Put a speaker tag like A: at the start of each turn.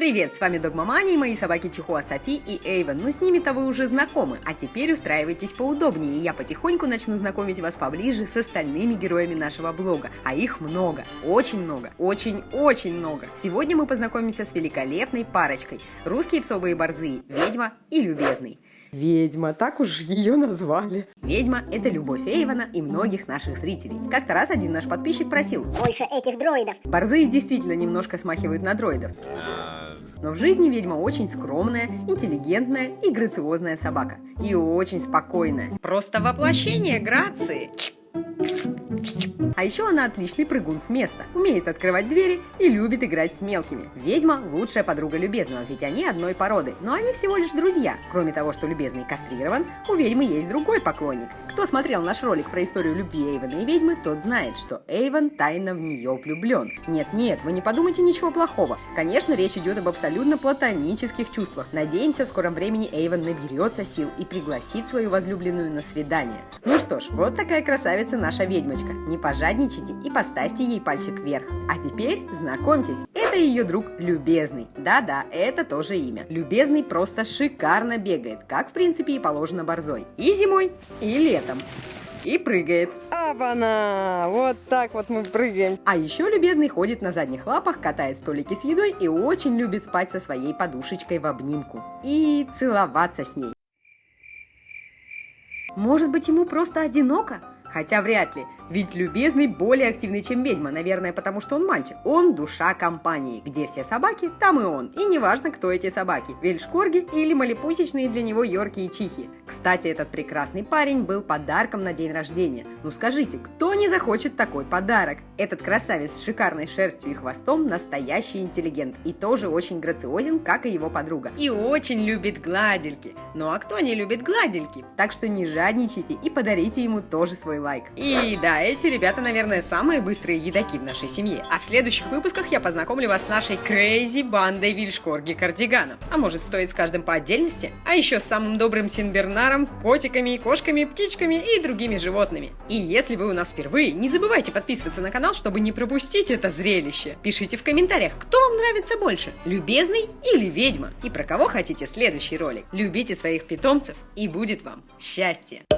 A: Привет, с вами Догмамани и мои собаки Чихуа Софи и Эйвен. Ну, с ними-то вы уже знакомы, а теперь устраивайтесь поудобнее, и я потихоньку начну знакомить вас поближе с остальными героями нашего блога. А их много, очень много, очень-очень много. Сегодня мы познакомимся с великолепной парочкой. Русские псовые борзые, ведьма и любезный.
B: Ведьма, так уж ее назвали.
A: Ведьма – это любовь Эйвана и многих наших зрителей. Как-то раз один наш подписчик просил.
C: Больше этих дроидов.
A: Борзые действительно немножко смахивают на дроидов. Но в жизни ведьма очень скромная, интеллигентная и грациозная собака. И очень спокойная. Просто воплощение грации. А еще она отличный прыгун с места, умеет открывать двери и любит играть с мелкими. Ведьма – лучшая подруга Любезного, ведь они одной породы, но они всего лишь друзья. Кроме того, что Любезный кастрирован, у ведьмы есть другой поклонник. Кто смотрел наш ролик про историю любви Эйвена и ведьмы, тот знает, что Эйвен тайно в нее влюблен. Нет-нет, вы не подумайте ничего плохого. Конечно, речь идет об абсолютно платонических чувствах. Надеемся, в скором времени Эйвен наберется сил и пригласит свою возлюбленную на свидание. Ну что ж, вот такая красавица наша ведьмочка. Не пожадничайте и поставьте ей пальчик вверх. А теперь знакомьтесь, это ее друг Любезный. Да-да, это тоже имя. Любезный просто шикарно бегает, как в принципе и положено борзой. И зимой, и летом. И прыгает.
B: Абана! Вот так вот мы прыгаем.
A: А еще Любезный ходит на задних лапах, катает столики с едой и очень любит спать со своей подушечкой в обнимку. И целоваться с ней. Может быть, ему просто одиноко? Хотя вряд ли, ведь любезный более активный, чем ведьма, наверное, потому что он мальчик. Он душа компании. Где все собаки, там и он. И неважно, кто эти собаки, вельшкорги или малипусечные для него йорки и чихи. Кстати, этот прекрасный парень был подарком на день рождения. Ну скажите, кто не захочет такой подарок? Этот красавец с шикарной шерстью и хвостом настоящий интеллигент и тоже очень грациозен, как и его подруга. И очень любит гладильки. Ну а кто не любит гладильки? Так что не жадничайте и подарите ему тоже свой лайк. И эти ребята, наверное, самые быстрые едоки в нашей семье. А в следующих выпусках я познакомлю вас с нашей крейзи бандой вильшкорги кардиганов. А может стоит с каждым по отдельности? А еще с самым добрым Синбернаром, котиками, кошками, птичками и другими животными. И если вы у нас впервые, не забывайте подписываться на канал, чтобы не пропустить это зрелище. Пишите в комментариях, кто вам нравится больше, любезный или ведьма, и про кого хотите следующий ролик. Любите своих питомцев, и будет вам счастье!